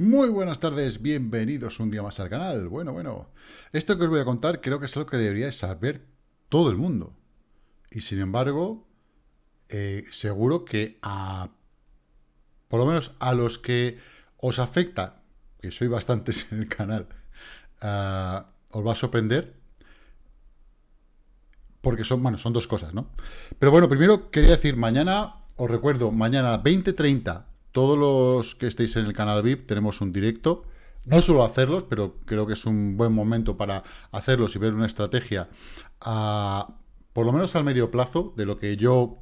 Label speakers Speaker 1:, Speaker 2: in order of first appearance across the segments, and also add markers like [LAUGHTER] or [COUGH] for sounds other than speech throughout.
Speaker 1: Muy buenas tardes, bienvenidos un día más al canal. Bueno, bueno, esto que os voy a contar creo que es algo que debería saber todo el mundo. Y sin embargo, eh, seguro que a, por lo menos a los que os afecta, que soy bastantes [LAUGHS] en el canal, os va a sorprender. Porque son, bueno, son dos cosas, ¿no? Pero bueno, primero quería decir, mañana, os recuerdo, mañana 20.30 todos los que estéis en el canal VIP tenemos un directo. No suelo hacerlos, pero creo que es un buen momento para hacerlos y ver una estrategia, por lo menos al medio plazo, de lo que yo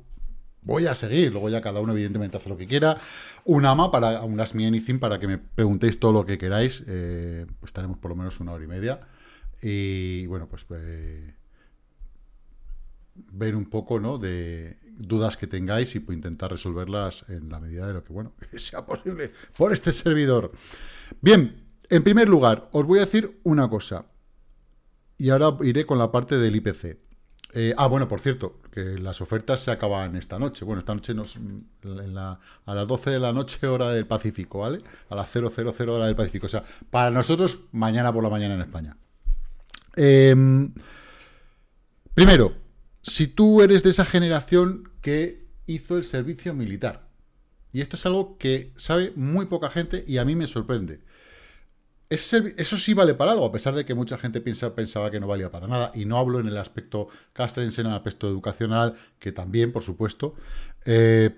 Speaker 1: voy a seguir. Luego ya cada uno, evidentemente, hace lo que quiera. Un AMA, para un Ask Me Anything, para que me preguntéis todo lo que queráis. Eh, pues estaremos por lo menos una hora y media. Y bueno, pues... Eh, ver un poco, ¿no? De, dudas que tengáis y intentar resolverlas en la medida de lo que, bueno, [LAUGHS] sea posible por este servidor. Bien, en primer lugar, os voy a decir una cosa. Y ahora iré con la parte del IPC. Eh, ah, bueno, por cierto, que las ofertas se acaban esta noche. Bueno, esta noche nos, a las 12 de la noche hora del Pacífico, ¿vale? A las 000 hora del Pacífico. O sea, para nosotros, mañana por la mañana en España. Em, primero, si tú eres de esa generación que hizo el servicio militar. Y esto es algo que sabe muy poca gente y a mí me sorprende. Eso sí vale para algo, a pesar de que mucha gente pensaba que no valía para nada. Y no hablo en el aspecto castrense, en el aspecto educacional, que también, por supuesto. Eh,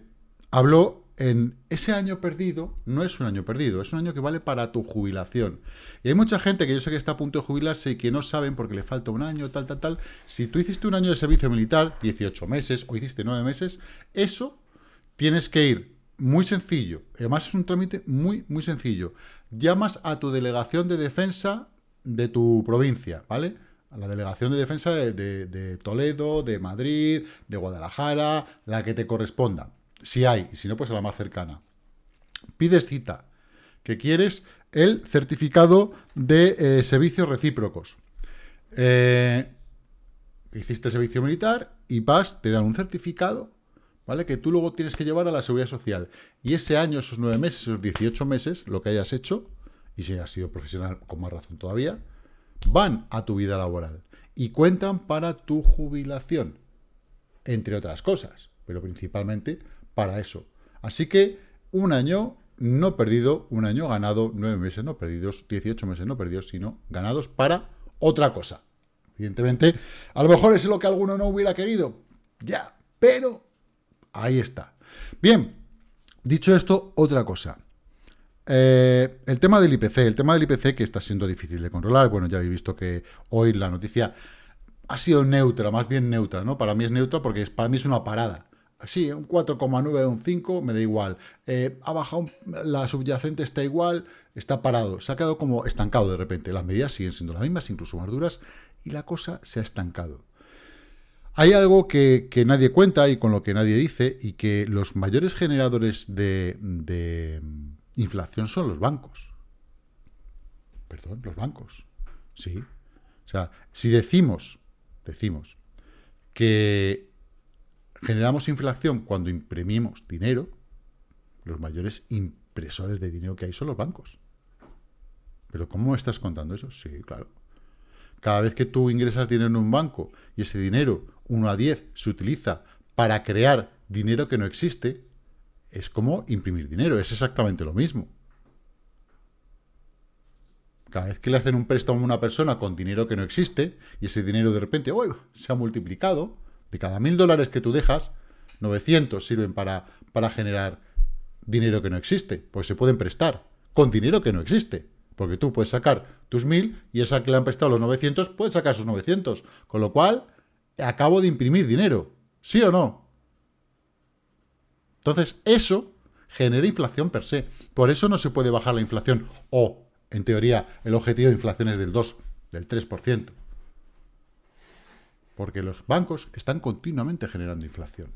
Speaker 1: hablo en ese año perdido, no es un año perdido, es un año que vale para tu jubilación. Y hay mucha gente que yo sé que está a punto de jubilarse y que no saben porque le falta un año, tal, tal, tal. Si tú hiciste un año de servicio militar, 18 meses, o hiciste 9 meses, eso tienes que ir muy sencillo. Además es un trámite muy, muy sencillo. Llamas a tu delegación de defensa de tu provincia, ¿vale? A la delegación de defensa de, de Toledo, de Madrid, de Guadalajara, la que te corresponda si hay, y si no, pues a la más cercana. Pides cita, que quieres el certificado de eh, servicios recíprocos. Eh, hiciste servicio militar y vas, te dan un certificado, ¿vale? Que tú luego tienes que llevar a la Seguridad Social. Y ese año, esos nueve meses, esos 18 meses, lo que hayas hecho, y si has sido profesional con más razón todavía, van a tu vida laboral y cuentan para tu jubilación, entre otras cosas, pero principalmente para eso. Así que un año no perdido, un año ganado, nueve meses no perdidos, 18 meses no perdidos, sino ganados para otra cosa. Evidentemente, a lo mejor es lo que alguno no hubiera querido, ya, pero ahí está. Bien, dicho esto, otra cosa. Eh, el tema del IPC, el tema del IPC que está siendo difícil de controlar, bueno, ya habéis visto que hoy la noticia ha sido neutra, más bien neutra, ¿no? Para mí es neutra porque para mí es una parada. Sí, un 4,9, un 5, me da igual. Eh, ha bajado, la subyacente está igual, está parado. Se ha quedado como estancado de repente. Las medidas siguen siendo las mismas, incluso más duras, y la cosa se ha estancado. Hay algo que, nadie cuenta y con lo que nadie dice, y que los mayores generadores de, de inflación son los bancos. Perdón, los bancos. Sí. O sea, si decimos, decimos que generamos inflación cuando imprimimos dinero, los mayores impresores de dinero que hay son los bancos. ¿Pero cómo estás contando eso? Sí, claro. Cada vez que tú ingresas dinero en un banco y ese dinero, 1 a 10, se utiliza para crear dinero que no existe, es como imprimir dinero, es exactamente lo mismo. Cada vez que le hacen un préstamo a una persona con dinero que no existe, y ese dinero de repente se ha multiplicado, de cada mil dólares que tú dejas, 900 sirven para, para generar dinero que no existe, pues se pueden prestar con dinero que no existe. Porque tú puedes sacar tus mil y esa que le han prestado los 900 puede sacar sus 900. Con lo cual, acabo de imprimir dinero. ¿Sí o no? Entonces, eso genera inflación per se. Por eso no se puede bajar la inflación. O, en teoría, el objetivo de inflación es del 2, del 3% porque los bancos están continuamente generando inflación.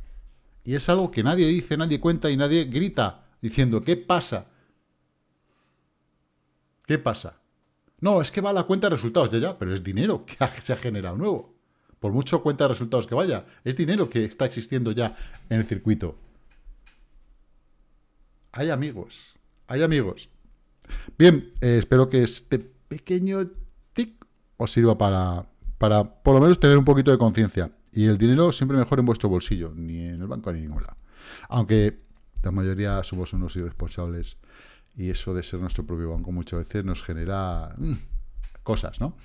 Speaker 1: Y es algo que nadie dice, nadie cuenta y nadie grita diciendo, ¿qué pasa? ¿Qué pasa? No, es que va la cuenta de resultados, ya, ya, pero es dinero que se ha generado nuevo. Por mucho cuenta de resultados que vaya, es dinero que está existiendo ya en el circuito. Hay amigos, hay amigos Bien, eh, espero que este pequeño tic os sirva para, para por lo menos tener un poquito de conciencia. Y el dinero siempre mejor en vuestro bolsillo, ni en el banco ni en. Aunque la mayoría somos unos irresponsables y eso de ser nuestro propio banco muchas veces nos genera mm, cosas, ¿no?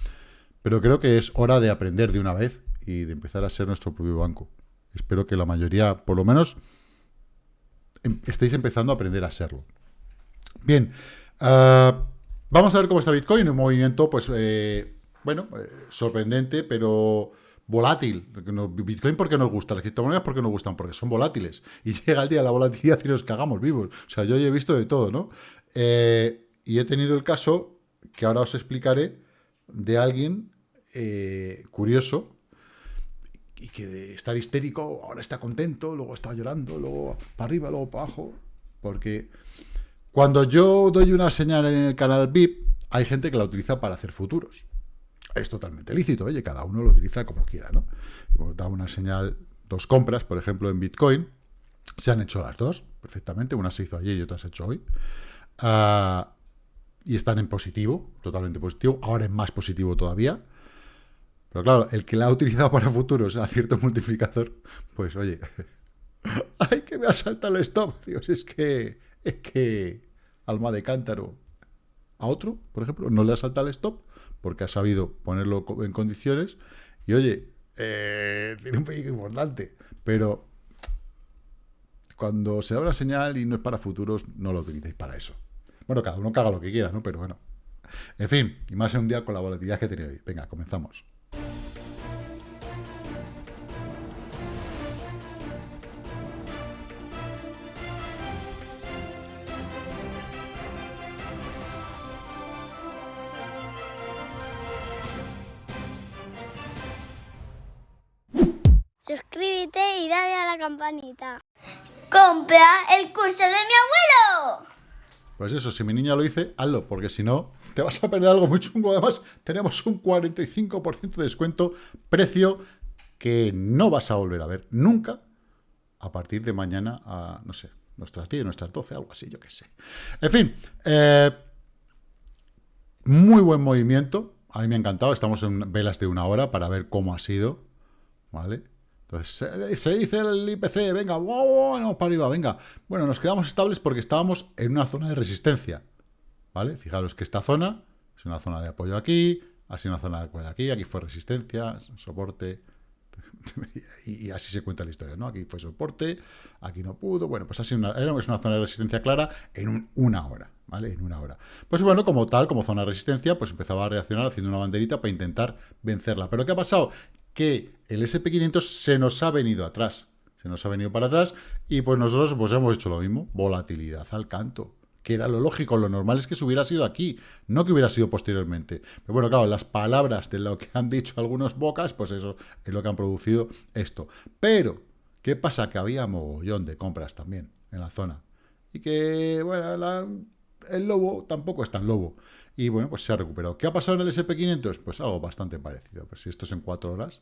Speaker 1: Pero creo que es hora de aprender de una vez y de empezar a ser nuestro propio banco. Espero que la mayoría, por lo menos, em, estéis empezando a aprender a serlo. Bien, ah, vamos a ver cómo está Bitcoin, un movimiento, pues, eh, bueno, eh, sorprendente, pero volátil. Bitcoin porque nos gusta, las criptomonedas porque nos gustan, porque son volátiles. [LAUGHS] Y llega el día de la volatilidad y nos cagamos vivos. O sea, yo he visto de todo, ¿no? Eh, y he tenido el caso, que ahora os explicaré, de alguien eh, curioso, y que de estar histérico, ahora está contento, luego está llorando, luego para arriba, luego para abajo, porque cuando yo doy una señal en el canal VIP, hay gente que la utiliza para hacer futuros es totalmente lícito, oye, cada uno lo utiliza como quiera, ¿no? Hemos dado una señal, dos compras, por ejemplo, en Bitcoin, se han hecho las dos, perfectamente, una se hizo ayer y otra se ha hecho hoy, ah, y están en positivo, totalmente positivo, ahora es más positivo todavía, pero claro, el que la ha utilizado para futuros a cierto [LAUGHS] multiplicador, pues oye, [LAUGHS] ¡ay, que me asalta el stop! Dios, es que, es que, alma de cántaro, a otro, por ejemplo, no le asalta el stop, porque ha sabido ponerlo en condiciones. Y oye, eh, [LAUGHS] tiene un peligro importante, pero cuando se da una señal y no es para futuros, no lo utilicéis para eso. Bueno, cada uno caga lo que quiera, ¿no? Pero bueno. En fin, y más en un día con la volatilidad que he hoy. Venga, comenzamos.
Speaker 2: ¡Compra el curso de mi abuelo!
Speaker 1: Pues eso, si mi niña lo dice, hazlo, porque si no, te vas a perder algo muy chungo. Además, tenemos un 45% de descuento, precio que no vas a volver a ver nunca a partir de mañana a, no sé, nuestras 10, nuestras 12, algo así, yo qué sé. En fin, eh, muy buen movimiento. A mí me ha encantado. Estamos en velas de una hora para ver cómo ha sido, ¿vale? Entonces, se, dice el IPC, venga, vamos para arriba, venga. Bueno, nos quedamos estables porque estábamos en una zona de resistencia, ¿vale? Fijaros que esta zona es una zona de apoyo aquí, así una zona de apoyo aquí, aquí fue resistencia, soporte, [LAUGHS] y, así se cuenta la historia, ¿no? Aquí fue soporte, aquí no pudo, bueno, pues así una, era una zona de resistencia clara en una hora, ¿vale? En una hora. Pues bueno, como tal, como zona de resistencia, pues empezaba a reaccionar haciendo una banderita para intentar vencerla. ¿Pero qué ha pasado? Que el SP500 se nos ha venido atrás. Se nos ha venido para atrás y pues nosotros pues hemos hecho lo mismo. Volatilidad al canto. Que era lo lógico, lo normal es que se hubiera sido aquí, no que hubiera sido posteriormente. Pero bueno, claro, las palabras de lo que han dicho algunos bocas, pues eso es lo que han producido esto. Pero, ¿qué pasa? Que había mogollón de compras también en la zona. Y que, bueno, el lobo tampoco es tan lobo y bueno, pues se ha recuperado. ¿Qué ha pasado en el SP500? Pues algo bastante parecido. Pues si esto es en cuatro horas,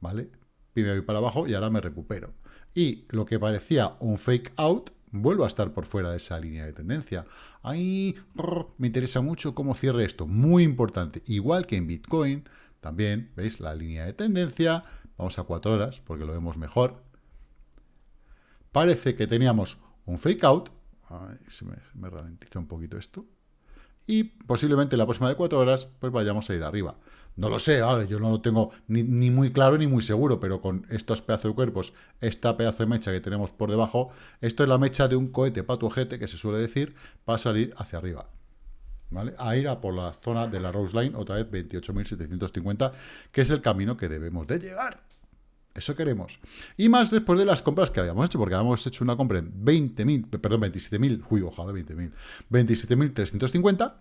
Speaker 1: ¿vale? Pime voy para abajo y ahora me recupero. Y lo que parecía un fake out, vuelvo a estar por fuera de esa línea de tendencia. Ahí me interesa mucho cómo cierre esto. Muy importante. Igual que en Bitcoin, también, ¿veis? La línea de tendencia. Vamos a cuatro horas porque lo vemos mejor. Parece que teníamos un fake out. se me, me ralentiza un poquito esto y posiblemente la próxima de cuatro horas pues vayamos a ir arriba. No lo sé, ahora yo no lo tengo ni, muy claro ni muy seguro, pero con estos pedazos de cuerpos, esta pedazo de mecha que tenemos por debajo, esto es la mecha de un cohete para tu ojete, que se suele decir, para salir hacia arriba. ¿Vale? A ir a por la zona de la Rose Line, otra vez 28.750, que es el camino que debemos de llegar. Eso queremos. Y más después de las compras que habíamos hecho, porque habíamos hecho una compra en 20.000, perdón, 27.000, uy, ojalá 20.000, 27.350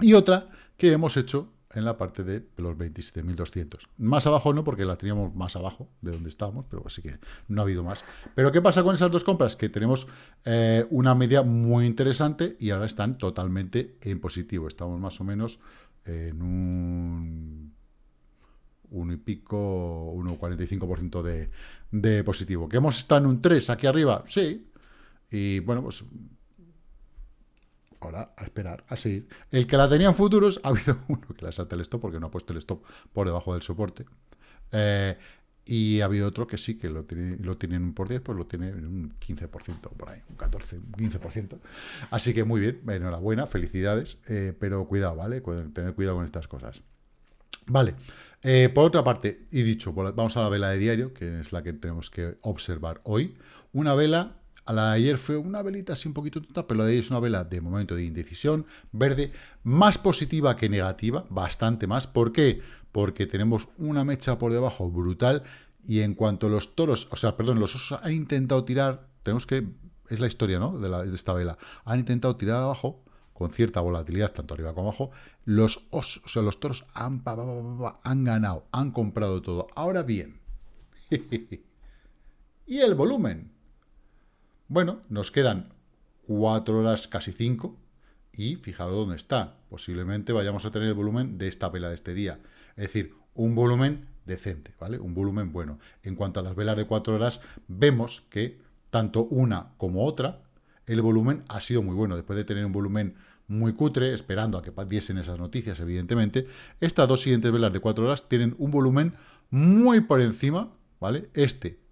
Speaker 1: y otra que hemos hecho en la parte de los 27.200. Más abajo no, porque la teníamos más abajo de donde estábamos, pero así que no ha habido más. Pero ¿qué pasa con esas dos compras? Que tenemos eh, una media muy interesante y ahora están totalmente en positivo. Estamos más o menos en un uno y pico, 1,45% de, de positivo. ¿Que hemos estado en un 3 aquí arriba? Sí. Y bueno, pues ahora a esperar, a seguir. El que la tenía en futuros, ha habido [LAUGHS] uno que la salta el stop porque no ha puesto el stop por debajo del soporte. Eh, y ha habido otro que sí, que lo, tiene, lo tienen por 10, pues lo tiene en un 15%, por ahí, un 14, un 15%. Así que muy bien, enhorabuena, felicidades, eh, pero cuidado, ¿vale? Tener cuidado con estas cosas. Vale, eh, por otra parte, y dicho, vamos a la vela de diario, que es la que tenemos que observar hoy. Una vela, a la de ayer fue una velita así un poquito tonta, pero la de hoy es una vela de momento de indecisión, verde, más positiva que negativa, bastante más. ¿Por qué? Porque tenemos una mecha por debajo brutal, y en cuanto los toros, o sea, perdón, los osos han intentado tirar, tenemos que, es la historia, ¿no?, de, de esta vela, han intentado tirar abajo, con cierta volatilidad, tanto arriba como abajo, los osos, o sea, los toros han, han ganado, han comprado todo. Ahora bien, [LAUGHS] ¿y el volumen? Bueno, nos quedan cuatro horas, casi cinco, y fijaros dónde está. Posiblemente vayamos a tener el volumen de esta vela de este día. Es decir, un volumen decente, ¿vale? Un volumen bueno. En cuanto a las velas de cuatro horas, vemos que tanto una como otra el volumen ha sido muy bueno. Después de tener un volumen muy cutre, esperando a que diesen esas noticias, evidentemente, estas dos siguientes velas de 4 horas tienen un volumen muy por encima, ¿vale? Este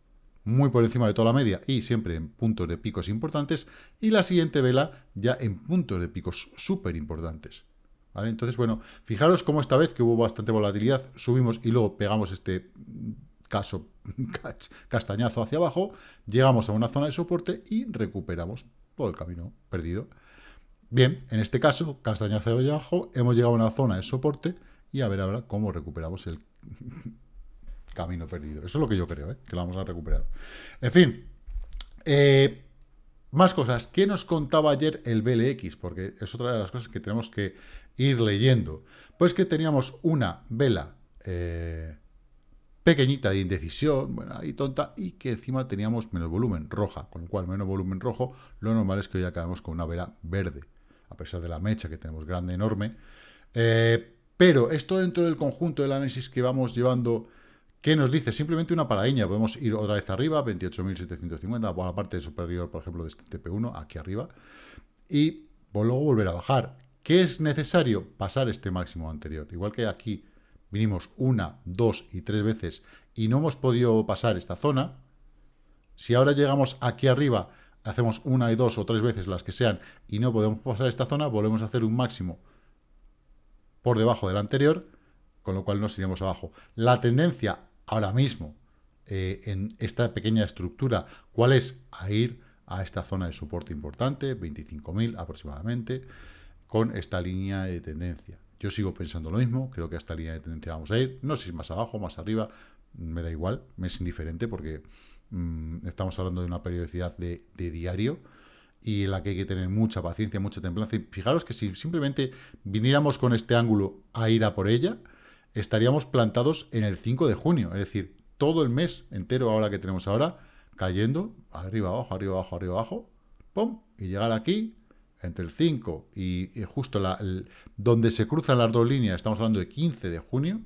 Speaker 1: muy por encima de toda la media y siempre en puntos de picos importantes, y la siguiente vela ya en puntos de picos súper importantes. ¿Vale? Entonces, bueno, fijaros cómo esta vez que hubo bastante volatilidad, subimos y luego pegamos este caso [LAUGHS] castañazo hacia abajo, llegamos a una zona de soporte y recuperamos el camino perdido. Bien, en este caso, castaña hacia abajo, hemos llegado a una zona de soporte y a ver ahora cómo recuperamos el [LAUGHS] camino perdido. Eso es lo que yo creo, ¿eh? que lo vamos a recuperar. En fin, eh, más cosas. ¿Qué nos contaba ayer el BLX? Porque es otra de las cosas que tenemos que ir leyendo. Pues que teníamos una vela eh, pequeñita de indecisión, bueno, ahí tonta, y que encima teníamos menos volumen, roja, con lo cual menos volumen rojo, lo normal es que hoy acabemos con una vela verde, a pesar de la mecha que tenemos grande, enorme. Eh, pero esto dentro del conjunto del análisis que vamos llevando, ¿qué nos dice? Simplemente una paradiña, podemos ir otra vez arriba, 28.750, por la parte superior, por ejemplo, de este TP1, aquí arriba, y luego volver a bajar. ¿Qué es necesario? Pasar este máximo anterior. Igual que aquí vinimos una, dos y tres veces y no hemos podido pasar esta zona, si ahora llegamos aquí arriba, hacemos una y dos o tres veces las que sean y no podemos pasar esta zona, volvemos a hacer un máximo por debajo del anterior, con lo cual nos iremos abajo. La tendencia ahora mismo eh, en esta pequeña estructura, ¿cuál es? A ir a esta zona de soporte importante, 25.000 aproximadamente, con esta línea de tendencia. Yo sigo pensando lo mismo, creo que a esta línea de tendencia vamos a ir, no sé si más abajo, más arriba, me da igual, me es indiferente porque mm, estamos hablando de una periodicidad de, diario y en la que hay que tener mucha paciencia, mucha templanza. Y fijaros que si simplemente viniéramos con este ángulo a ir a por ella, estaríamos plantados en el 5 de junio, es decir, todo el mes entero ahora que tenemos ahora, cayendo arriba, abajo, arriba, abajo, arriba, abajo, ¡pum! Y llegar aquí, entre el 5 y, justo la, donde se cruzan las dos líneas, estamos hablando de 15 de junio,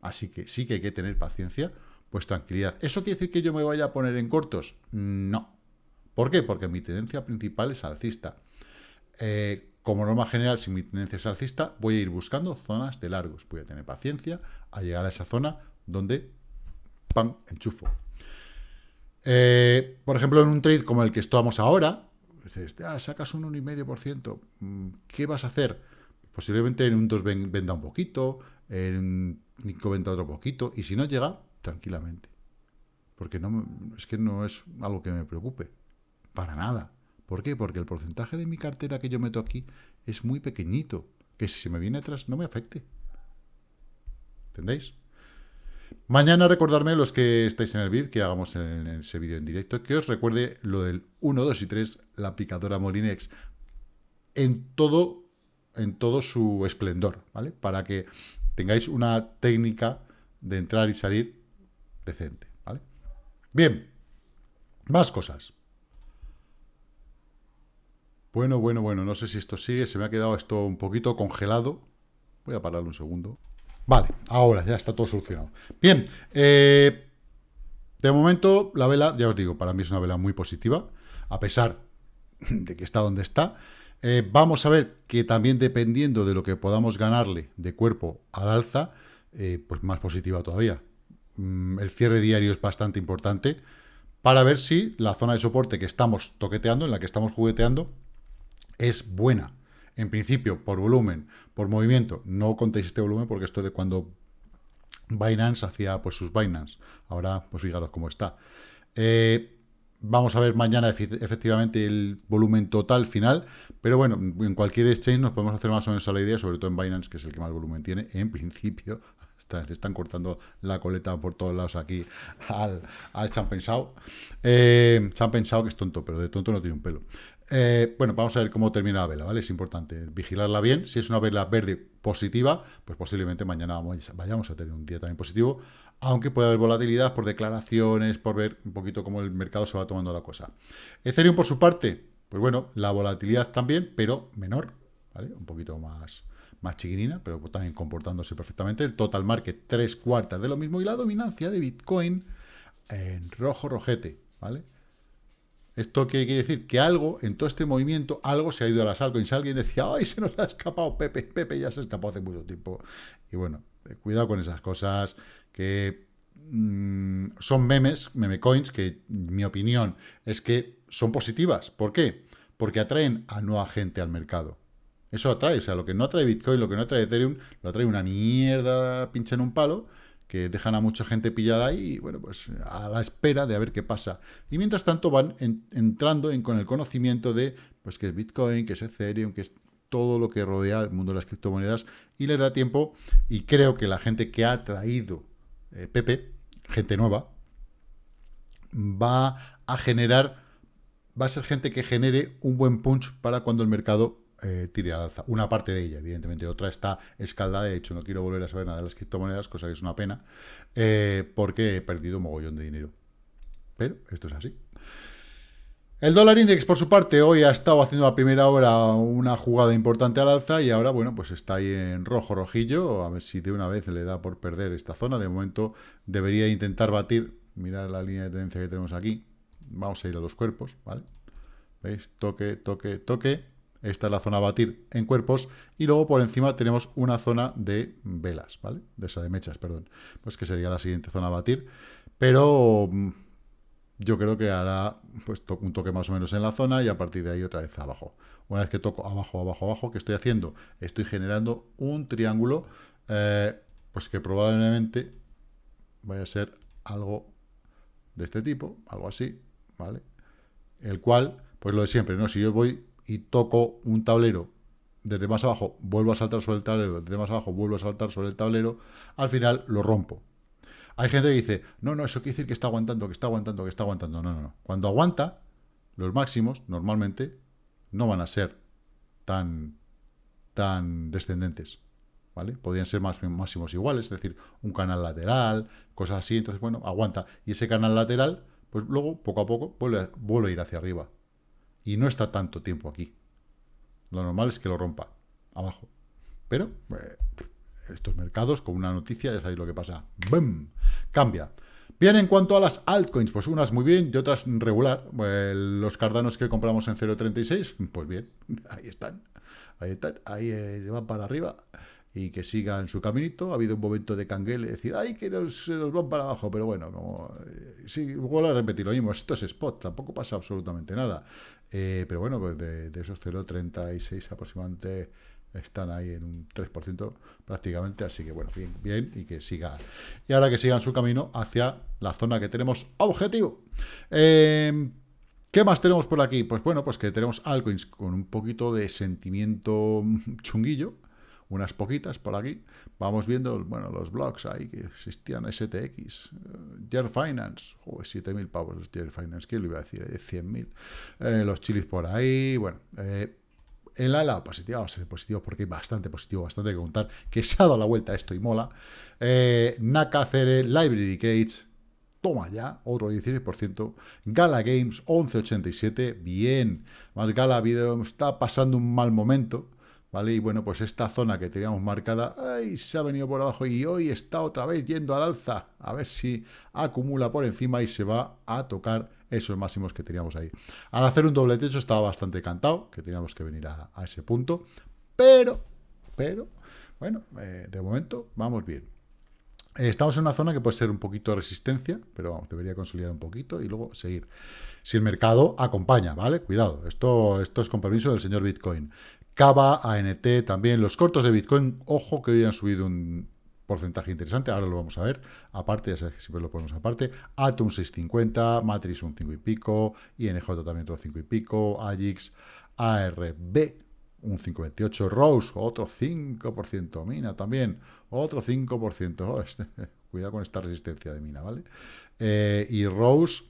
Speaker 1: así que sí que hay que tener paciencia, pues tranquilidad. ¿Eso quiere decir que yo me vaya a poner en cortos? No. ¿Por qué? Porque mi tendencia principal es alcista. Eh, como norma general, si mi tendencia es alcista, voy a ir buscando zonas de largos. Voy a tener paciencia a llegar a esa zona donde, ¡pam!, enchufo. Eh, por ejemplo, en un trade como el que estamos ahora, Ah, sacas un 1,5%, mm, ¿qué vas a hacer? Posiblemente en un 2 venda un poquito, en un 5 venda otro poquito, y si no llega, tranquilamente. Porque no, es que no es algo que me preocupe, para nada. ¿Por qué? Porque el porcentaje de mi cartera que yo meto aquí es muy pequeñito, que si se me viene atrás no me afecte. ¿Entendéis? Mañana recordarme, los que estáis en el VIP, que hagamos en, ese vídeo en directo, que os recuerde lo del 1, 2 y 3, la picadora Molinex, en todo, en todo su esplendor, ¿vale? Para que tengáis una técnica de entrar y salir decente, ¿vale? Bien, más cosas. Bueno, bueno, bueno, no sé si esto sigue, se me ha quedado esto un poquito congelado. Voy a pararlo un segundo. Vale, ahora ya está todo solucionado. Bien, eh, de momento la vela, ya os digo, para mí es una vela muy positiva, a pesar [LAUGHS] de que está donde está. Eh, vamos a ver que también dependiendo de lo que podamos ganarle de cuerpo al alza, eh, pues más positiva todavía. Mm, el cierre diario es bastante importante para ver si la zona de soporte que estamos toqueteando, en la que estamos jugueteando, es buena. En principio, por volumen, por movimiento, no contéis este volumen porque esto de cuando Binance hacía pues sus Binance. Ahora, pues fijaros cómo está. Eh, vamos a ver mañana efectivamente el volumen total final, pero bueno, en cualquier exchange nos podemos hacer más o menos a la idea, sobre todo en Binance, que es el que más volumen tiene, en principio. [LAUGHS] le están cortando la coleta por todos lados aquí al, al Champensao. Eh, Champensao, que es tonto, pero de tonto no tiene un pelo. Eh, bueno, vamos a ver cómo termina la vela, ¿vale? Es importante vigilarla bien. Si es una vela verde positiva, pues posiblemente mañana vayamos a tener un día también positivo, aunque puede haber volatilidad por declaraciones, por ver un poquito cómo el mercado se va tomando la cosa. Ethereum, por su parte, pues bueno, la volatilidad también, pero menor, ¿vale? Un poquito más, más pero también comportándose perfectamente. Total market, tres cuartas de lo mismo, y la dominancia de Bitcoin en rojo rojete, ¿vale? ¿Esto qué quiere decir? Que algo, en todo este movimiento, algo se ha ido a las altcoins. Alguien decía, ¡ay, se nos ha escapado Pepe! Pepe ya se escapó hace mucho tiempo. Y bueno, eh, cuidado con esas cosas que mm, son memes, meme coins, que mi opinión es que son positivas. ¿Por qué? Porque atraen a nueva gente al mercado. Eso atrae, o sea, lo que no atrae Bitcoin, lo que no atrae Ethereum, lo atrae una mierda pincha en un palo que dejan a mucha gente pillada ahí, y bueno, pues a la espera de a ver qué pasa. Y mientras tanto van entrando en, con el conocimiento de, pues que es Bitcoin, que es Ethereum, que es todo lo que rodea el mundo de las criptomonedas, y les da tiempo, y creo que la gente que ha traído eh, Pepe, gente nueva, va a generar, va a ser gente que genere un buen punch para cuando el mercado eh, tire al alza. Una parte de ella, evidentemente. Otra está escaldada. De hecho, no quiero volver a saber nada de las criptomonedas, cosa que es una pena, eh, porque he perdido un mogollón de dinero. Pero esto es así. El dólar index, por su parte, hoy ha estado haciendo a primera hora una jugada importante al alza y ahora, bueno, pues está ahí en rojo, rojillo. A ver si de una vez le da por perder esta zona. De momento debería intentar batir. Mirar la línea de tendencia que tenemos aquí. Vamos a ir a los cuerpos, ¿vale? ¿Veis? Toque, toque, toque esta es la zona a batir en cuerpos. Y luego por encima tenemos una zona de velas, ¿vale? De esa de mechas, perdón. Pues que sería la siguiente zona a batir. Pero mm, yo creo que hará pues, un toque más o menos en la zona y a partir de ahí otra vez abajo. Una vez que toco abajo, abajo, abajo, ¿qué estoy haciendo? Estoy generando un triángulo, eh, pues que probablemente vaya a ser algo de este tipo, algo así, ¿vale? El cual, pues lo de siempre, ¿no? Si yo voy y toco un tablero desde más abajo, vuelvo a saltar sobre el tablero, desde más abajo vuelvo a saltar sobre el tablero, al final lo rompo. Hay gente que dice, no, no, eso quiere decir que está aguantando, que está aguantando, que está aguantando. No, no, no. Cuando aguanta, los máximos normalmente no van a ser tan, tan descendentes. ¿Vale? Podrían ser más, máximos iguales, es decir, un canal lateral, cosas así. Entonces, bueno, aguanta. Y ese canal lateral, pues luego, poco a poco, vuelve, vuelve a ir hacia arriba y no está tanto tiempo aquí. Lo normal es que lo rompa abajo. Pero eh, estos mercados, con una noticia, ya sabéis lo que pasa. ¡Bum! Cambia. Bien, en cuanto a las altcoins, pues unas muy bien y otras regular. los cardanos que compramos en 0.36, pues bien, [LAUGHS] ahí están. Ahí están, ahí eh, van para arriba y que sigan su caminito. Ha habido un momento de canguele, decir, ay, que nos, nos van para abajo, pero bueno, como, eh, sí, vuelvo a repetir lo mismo, esto es spot, tampoco pasa absolutamente nada. Eh, pero bueno, pues de, esos 0,36 aproximadamente están ahí en un 3% prácticamente, así que bueno, bien, bien, y que siga. Y ahora que sigan su camino hacia la zona que tenemos objetivo. Eh, ¿Qué más tenemos por aquí? Pues bueno, pues que tenemos altcoins con un poquito de sentimiento chunguillo, unas poquitas por aquí. Vamos viendo, bueno, los blogs ahí que existían, STX, uh, Finance, joder, 7.000 pavos Jer Finance, ¿qué le iba a decir? 100.000. Eh, los chilis por ahí, bueno, eh, en la ala positiva, vamos a ser positivos porque hay bastante positivo, bastante que contar, que se ha dado la vuelta esto y mola. Eh, Nakacere, Library Crates, toma ya, otro 16%. Gala Games, 11,87, bien. Más Gala Video está pasando un mal momento. ¿Vale? Y bueno, pues esta zona que teníamos marcada, ay, se ha venido por abajo y hoy está otra vez yendo al alza, a ver si acumula por encima y se va a tocar esos máximos que teníamos ahí. Al hacer un doble techo estaba bastante cantado, que teníamos que venir a, ese punto, pero, pero, bueno, eh, de momento vamos bien. Eh, estamos en una zona que puede ser un poquito de resistencia, pero vamos, debería consolidar un poquito y luego seguir. Si el mercado acompaña, ¿vale? Cuidado, esto, esto es con permiso del señor Bitcoin. Cava, ANT también, los cortos de Bitcoin, ojo que hoy han subido un porcentaje interesante, ahora lo vamos a ver, aparte, ya sabes que siempre lo ponemos aparte, Atom 650, Matrix un 5 y pico, INJ también otro 5 y pico, AGIX, ARB un 5,28, Rose otro 5%, Mina también, otro 5%, este, [LAUGHS] cuidado con esta resistencia de Mina, ¿vale? Eh, y Rose,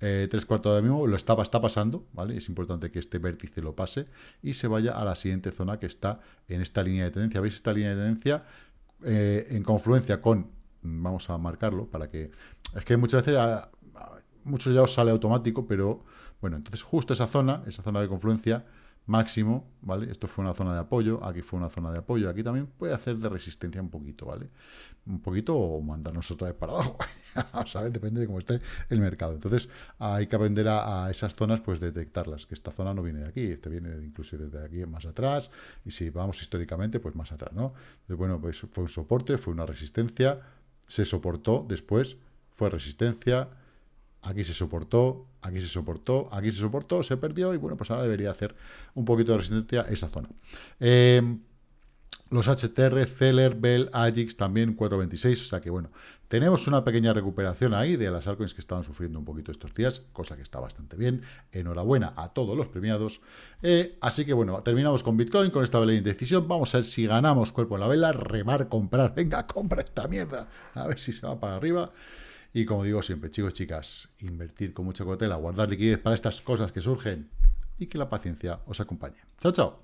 Speaker 1: eh, tres cuartos de mismo, lo estaba, está pasando, ¿vale? Es importante que este vértice lo pase y se vaya a la siguiente zona que está en esta línea de tendencia. ¿Veis esta línea de tendencia? Eh, en confluencia con, vamos a marcarlo para que, es que muchas veces, muchos ya os sale automático, pero bueno, entonces justo esa zona, esa zona de confluencia, máximo, ¿vale? Esto fue una zona de apoyo, aquí fue una zona de apoyo, aquí también puede hacer de resistencia un poquito, ¿vale? Un poquito o mandarnos otra vez para abajo, [LAUGHS] a saber, depende de cómo esté el mercado. Entonces hay que aprender a, esas zonas, pues detectarlas, que esta zona no viene de aquí, este viene incluso desde aquí más atrás, y si vamos históricamente, pues más atrás, ¿no? Entonces, bueno, pues fue un soporte, fue una resistencia, se soportó después, fue resistencia, aquí se soportó, aquí se soportó, aquí se soportó, se perdió y bueno, pues ahora debería hacer un poquito de resistencia esa zona. Em, los HTR, Celer, Bell, Agix también 4.26, o sea que bueno, tenemos una pequeña recuperación ahí de las altcoins que estaban sufriendo un poquito estos días, cosa que está bastante bien. Enhorabuena a todos los premiados. Eh, así que bueno, terminamos con Bitcoin, con esta vela de indecisión. Vamos a ver si ganamos cuerpo en la vela, remar, comprar. Venga, compra esta mierda. A ver si se va para arriba. Y como digo siempre, chicos, chicas, invertir con mucha cautela, guardar liquidez para estas cosas que surgen y que la paciencia os acompañe. Chao, chao.